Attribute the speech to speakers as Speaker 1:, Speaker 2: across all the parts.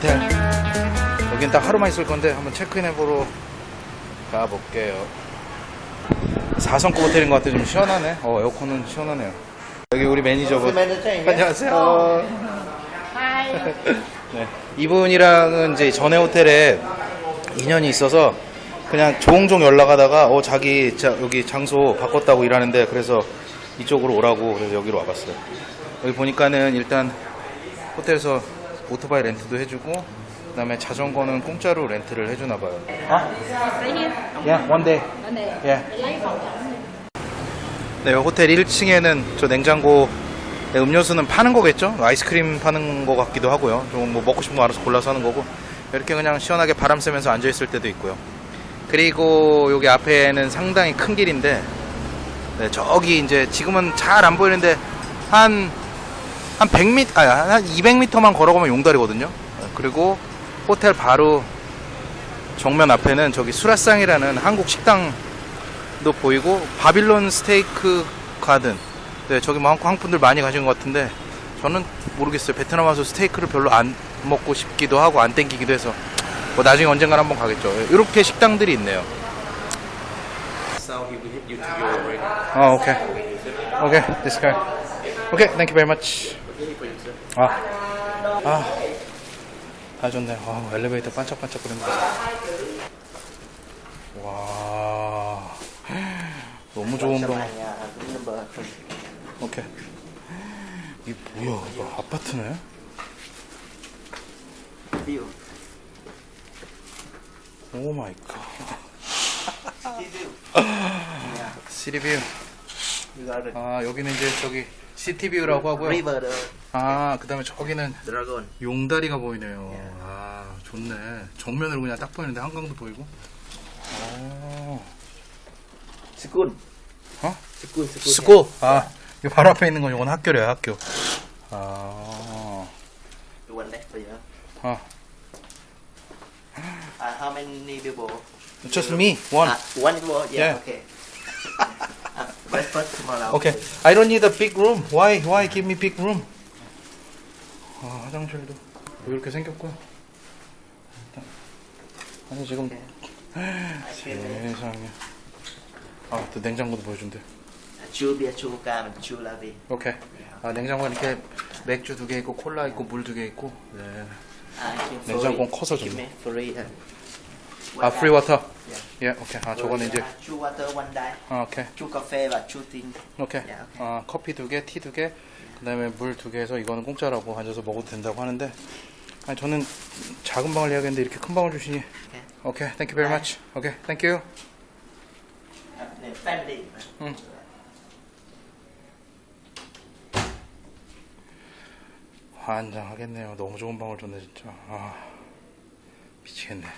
Speaker 1: 호텔. 여긴 딱 하루만 있을 건데 한번 체크인 해보러 가볼게요. 4성급 호텔인 것 같아. 좀 시원하네. 어, 에어컨은 시원하네요. 여기 우리 매니저분. 안녕하세요. 네. 이분이랑은 이제 전에 호텔에 인연이 있어서 그냥 종종 연락하다가 어 자기 자, 여기 장소 바꿨다고 일하는데 그래서 이쪽으로 오라고 그래서 여기로 와봤어요. 여기 보니까는 일단 호텔에서 오토바이 렌트도 해주고 그 다음에 자전거는 공짜로 렌트를 해주나 봐요. 아? Yeah, one day. Yeah. 네, 호텔 1층에는 저 냉장고 네, 음료수는 파는 거겠죠? 아이스크림 파는 거 같기도 하고요. 좀 뭐 먹고 싶은 거 알아서 골라서 하는 거고 이렇게 그냥 시원하게 바람 쐬면서 앉아 있을 때도 있고요. 그리고 여기 앞에는 상당히 큰 길인데 네, 저기 이제 지금은 잘 안 보이는데 한 한 100m, 아니, 한 200m만 걸어가면 용달이거든요. 네, 그리고 호텔 바로 정면 앞에는 저기 수라상이라는 한국 식당도 보이고 바빌론 스테이크 가든. 네, 저기 뭐 한국 한국 분들 많이 가신 것 같은데 저는 모르겠어요. 베트남 와서 스테이크를 별로 안 먹고 싶기도 하고 안 땡기기도 해서 뭐 나중에 언젠가 한번 가겠죠. 이렇게 식당들이 있네요. 어, 오케이. 오케이, this guy. 오케이, thank you very much. 아, 아, 아 좋네. 아, 엘리베이터 반짝반짝 거리는 거. 와, 너무 좋은 방. 오케이. 이 뭐야? 이거 아파트네? Oh my
Speaker 2: God. City view.
Speaker 1: 아, 여기는 이제 저기 city view라고 하고요. 아, 그 다음에 저기는
Speaker 2: dragon.
Speaker 1: 용다리가 보이네요. 아, 좋네. 정면으로 그냥 딱 보이는데 한강도 보이고. 아,
Speaker 2: School.
Speaker 1: 어?
Speaker 2: School. School.
Speaker 1: School. 아, 이 바로 앞에 있는 건 이건 학교래요, 학교. 아,
Speaker 2: for you.
Speaker 1: 아,
Speaker 2: Uh, how many people?
Speaker 1: just me, one.
Speaker 2: Uh, one people. Yeah.
Speaker 1: Yeah.
Speaker 2: Okay. uh, breakfast tomorrow.
Speaker 1: Okay, I don't need a big room. Why, why give me big room? 아, 화장실도 뭐 이렇게 생겼고요. 일단. 아니 지금 세상에. 아, 또 냉장고도 보여준대.
Speaker 2: Cam chu lavi.
Speaker 1: 오케이. 아, 냉장고 이렇게 맥주 두 개 있고 콜라 있고 물 두 개 있고. 네.
Speaker 2: Give
Speaker 1: 냉장고. 커서 좋네.
Speaker 2: 아. Free water. Yeah.
Speaker 1: 예, 오케이. 아, 저거는 이제
Speaker 2: two water one day.
Speaker 1: 아, 오케이.
Speaker 2: Coffee and two tea.
Speaker 1: 오케이. 아, 커피 두 개, 티 두 개, 그 다음에 물 두 개에서 이거는 공짜라고 앉아서 먹어도 된다고 하는데, 아니 저는 작은 방을 예약했는데 이렇게 큰 방을 주시니. 오케이, thank you very much. 오케이, thank you.
Speaker 2: Uh, name family.
Speaker 1: 응. 환장하겠네요. 너무 좋은 방을 줬네 진짜. 아, 미치겠네.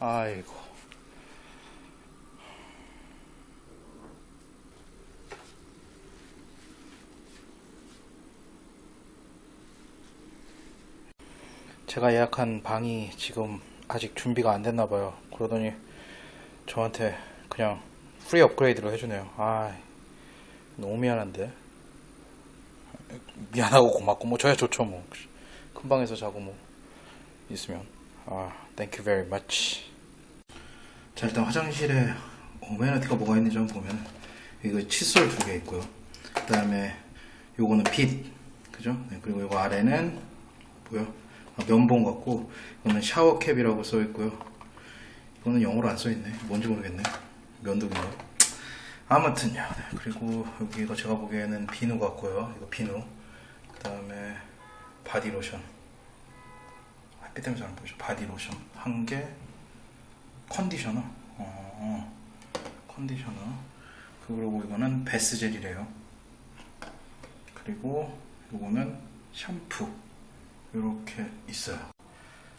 Speaker 1: 아이고. 제가 예약한 방이 지금 아직 준비가 안 됐나 봐요. 그러더니 저한테 그냥 free 업그레이드로 해주네요. 아, 너무 미안한데. 미안하고 고맙고 뭐 저야 좋죠 뭐. 큰 방에서 자고 뭐 있으면. 아, thank you. 자 일단 화장실에 amenity가 뭐가 있는지 한번 보면 이거 칫솔 두 개 있고요. 그 다음에 요거는 빗, 그죠? 네, 그리고 요거 아래는 뭐야? 아, 면봉 같고 이거는 샤워캡이라고 써 있고요. 이거는 영어로 안 써 있네. 뭔지 모르겠네. 면도기인가? 아무튼요. 네, 그리고 여기가 제가 보기에는 비누 같고요. 이거 비누. 그 다음에 바디로션. 햇빛 때문에 잘 안 보이죠? 바디로션 한 개. 컨디셔너. 어, 컨디셔너. 그리고 이거는 bath gel이래요. 그리고 이거는 샴푸. 이렇게 있어요.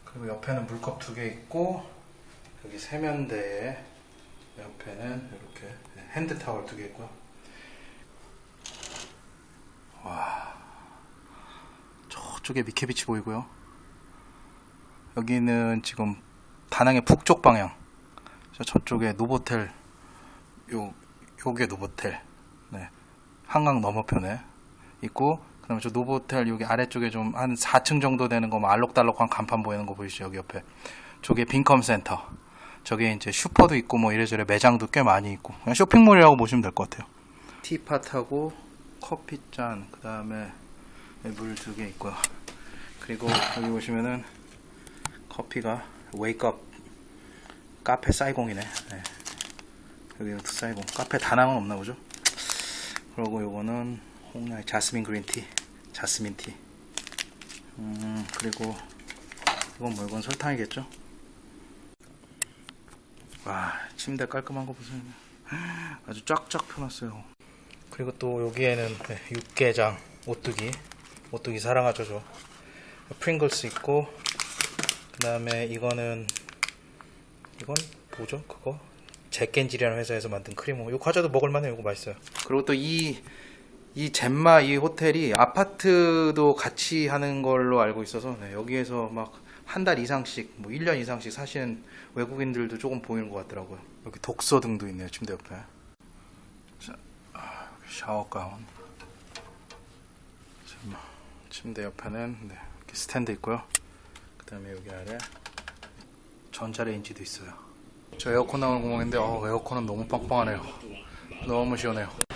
Speaker 1: 그리고 옆에는 물컵 두 개 있고 여기 세면대에 옆에는 이렇게 hand 타월 두 개 있고요. 와 저쪽에 미케비치 보이고요. 여기는 지금 다낭의 북쪽 방향. 저 저쪽에 노보텔 요 요게 노보텔. 네. 한강 너머편에 있고 그다음에 저 노보텔 여기 아래쪽에 좀 한 4층 정도 되는 거 뭐 알록달록한 간판 보이는 거 보이시죠? 여기 옆에. 저게 빈컴 센터. 저게 이제 슈퍼도 있고 뭐 이래저래 매장도 꽤 많이 있고 그냥 쇼핑몰이라고 보시면 될 것 같아요. teapot하고 커피잔 그다음에 물 두 개 있고요. 그리고 여기 보시면은 커피가 웨이크업 카페 사이공이네. 네. 여기 사이공 카페 다낭은 없나 보죠? 그리고 요거는 홍나의 자스민 그린티, 자스민 티. 음 그리고 이건 뭐 이건 설탕이겠죠? 와 침대 깔끔한 거 보세요. 아주 쫙쫙 펴놨어요. 그리고 또 여기에는 네, 육개장, 오뚜기, 오뚜기 사랑하죠 저. 프링글스 있고 그 다음에 이거는 이건 뭐죠 그거? 잭겐질이라는 회사에서 만든 크리모. 이 과자도 먹을만해요. 이거 맛있어요. 그리고 또 이 이 젠마 이 호텔이 아파트도 같이 하는 걸로 알고 있어서 네, 여기에서 막 한 달 이상씩 뭐 1년 이상씩 사시는 외국인들도 조금 보이는 것 같더라고요. 여기 독서 등도 있네요. 침대 옆에. 자, 아, 샤워 가운. 침대 옆에는 네, 이렇게 스탠드 있고요. 그 다음에 여기 아래 전자레인지도 있어요. 저 에어컨 나오는 공간인데 어, 에어컨은 너무 빵빵하네요. 너무 시원해요.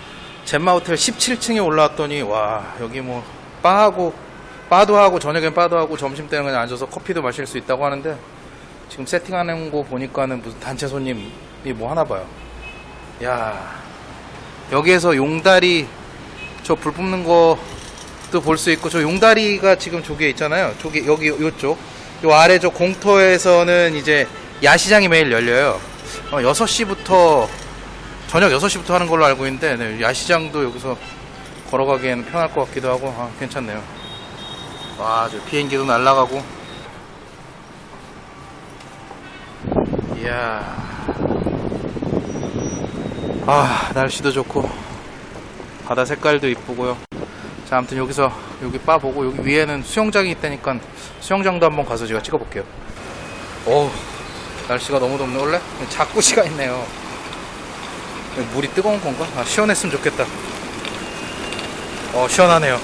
Speaker 1: 젠마 호텔 17층에 올라왔더니 와 여기 뭐 바하고 바도 하고 저녁엔 바도 하고 점심 때는 그냥 앉아서 커피도 마실 수 있다고 하는데 지금 세팅하는 거 보니까는 무슨 단체 손님이 뭐 하나 봐요. 야 여기에서 용다리 저 불 뿜는 것도 볼 수 있고 저 용다리가 지금 저기에 있잖아요. 저기 여기 요쪽 요 아래 저 공터에서는 이제 야시장이 매일 열려요. 어, 6시부터 저녁 6시부터 하는 걸로 알고 있는데 네, 야시장도 여기서 걸어가기에는 편할 것 같기도 하고 아, 괜찮네요. 와, 저 비행기도 날아가고. 이야. 아, 날씨도 좋고 바다 색깔도 이쁘고요. 자, 아무튼 여기서 여기 바 보고 여기 위에는 수영장이 있다니까 수영장도 한번 가서 제가 찍어볼게요. 어우, 날씨가 너무 덥네. 원래 자꾸시가 있네요. 물이 뜨거운 건가? 아, 시원했으면 좋겠다. 어, 시원하네요.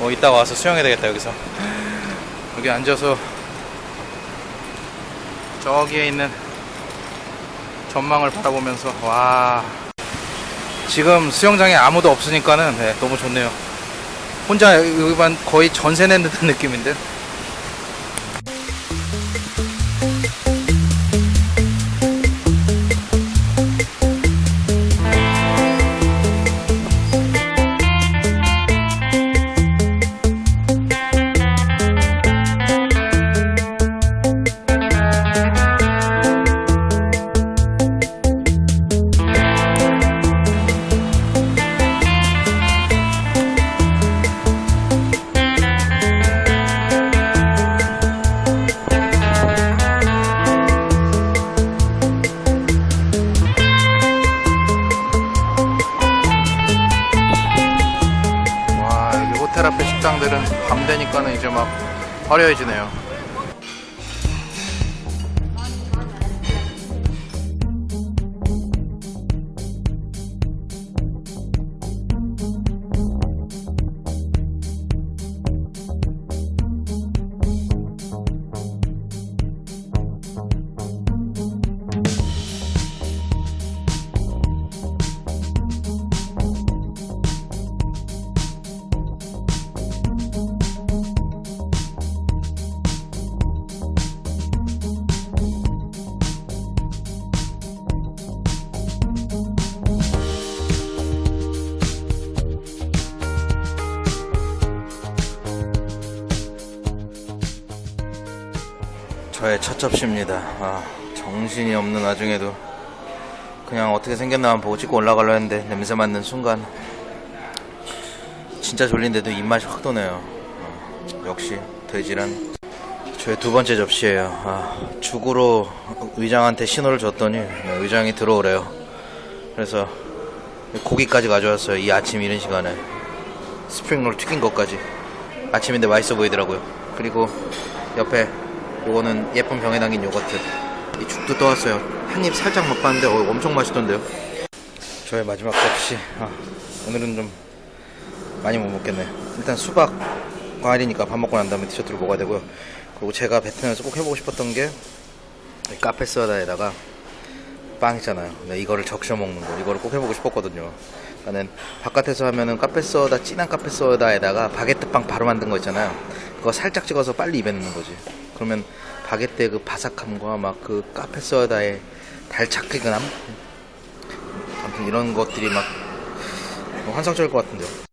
Speaker 1: 어, 이따가 와서 수영해야 되겠다, 여기서. 여기 앉아서 저기에 있는 전망을 바라보면서, 와. 지금 수영장에 아무도 없으니까는 네, 너무 좋네요. 혼자 여기만 거의 전세 낸 듯한 느낌인데. 식당들은 밤 되니까는 이제 막 화려해지네요. 저의 첫 접시입니다. 아, 정신이 없는 와중에도 그냥 어떻게 생겼나 보고 찍고 올라가려 했는데 냄새 맡는 순간 진짜 졸린데도 입맛이 확 도네요. 아, 역시 돼지란 저의 두 번째 접시예요. 아, 죽으로 의장한테 신호를 줬더니 의장이 들어오래요. 그래서 고기까지 가져왔어요. 이 아침 이른 시간에 스프링롤 튀긴 것까지. 아침인데 맛있어 보이더라고요. 그리고 옆에 요거는 예쁜 병에 담긴 요거트. 이 죽도 떠왔어요. 한 입 살짝 맛봤는데 어, 엄청 맛있던데요. 저의 마지막 접시. 아, 오늘은 좀 많이 못 먹겠네요. 일단 수박 과일이니까 밥 먹고 난 다음에 디저트를 먹어야 되고요. 그리고 제가 베트남에서 꼭 해보고 싶었던 게이 카페 소다에다가 빵 있잖아요. 네, 이거를 적셔 먹는 거. 이거를 꼭 해보고 싶었거든요. 나는 바깥에서 하면은 카페 소다, 진한 카페 소다에다가 바게트 빵 바로 만든 거 있잖아요. 그거 살짝 찍어서 빨리 입에 넣는 거지. 그러면 바게트의 그 바삭함과 막 그 카페 소다의 달착기근함? 아무튼 이런 것들이 막 환상적일 것 같은데요.